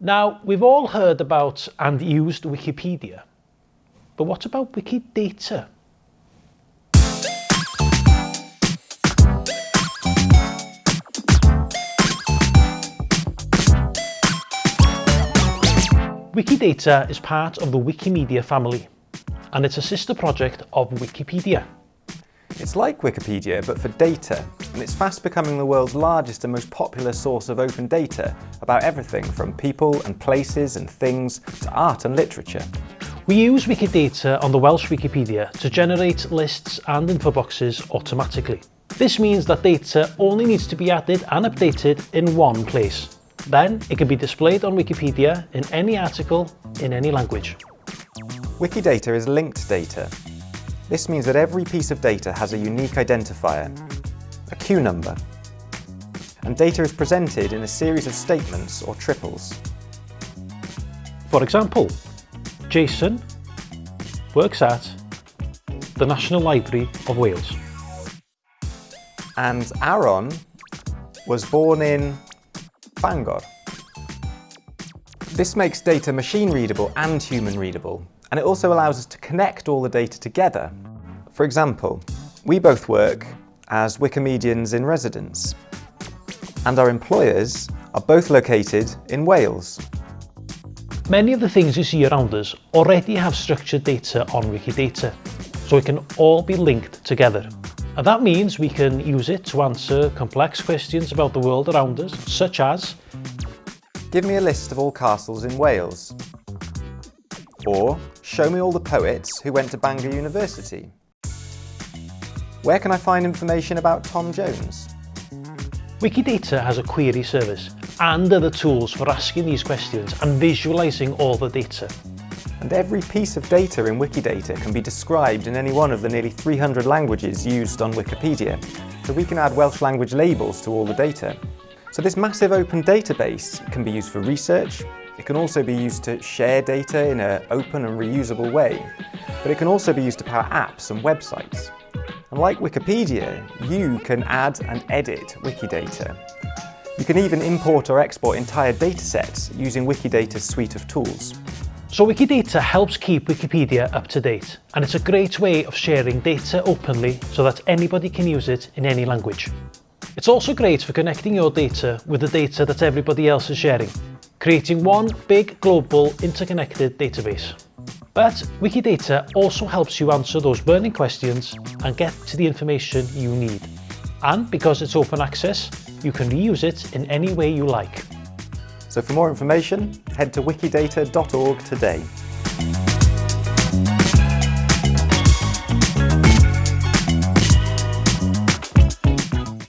Now, we've all heard about and used Wikipedia, but what about Wikidata? Wikidata is part of the Wikimedia family, and it's a sister project of Wikipedia. It's like Wikipedia, but for data, and it's fast becoming the world's largest and most popular source of open data about everything from people and places and things to art and literature. We use Wikidata on the Welsh Wikipedia to generate lists and info boxes automatically. This means that data only needs to be added and updated in one place. Then it can be displayed on Wikipedia in any article in any language. Wikidata is linked data. This means that every piece of data has a unique identifier, a Q number, and data is presented in a series of statements or triples. For example, Jason works at the National Library of Wales. And Aaron was born in Bangor. This makes data machine readable and human readable, and it also allows us to connect all the data together. For example, we both work as Wikimedians in residence, and our employers are both located in Wales. Many of the things you see around us already have structured data on Wikidata, so it can all be linked together. And that means we can use it to answer complex questions about the world around us, such as Give me a list of all castles in Wales. Or show me all the poets who went to Bangor University. Where can I find information about Tom Jones? Wikidata has a query service and other tools for asking these questions and visualizing all the data. And every piece of data in Wikidata can be described in any one of the nearly 300 languages used on Wikipedia, so we can add Welsh language labels to all the data. So this massive open database can be used for research, it can also be used to share data in an open and reusable way, but it can also be used to power apps and websites. And like Wikipedia, you can add and edit Wikidata. You can even import or export entire datasets using Wikidata's suite of tools. So Wikidata helps keep Wikipedia up to date, and it's a great way of sharing data openly so that anybody can use it in any language. It's also great for connecting your data with the data that everybody else is sharing, creating one big global interconnected database. But Wikidata also helps you answer those burning questions and get to the information you need. And because it's open access, you can reuse it in any way you like. So for more information, head to wikidata.org today.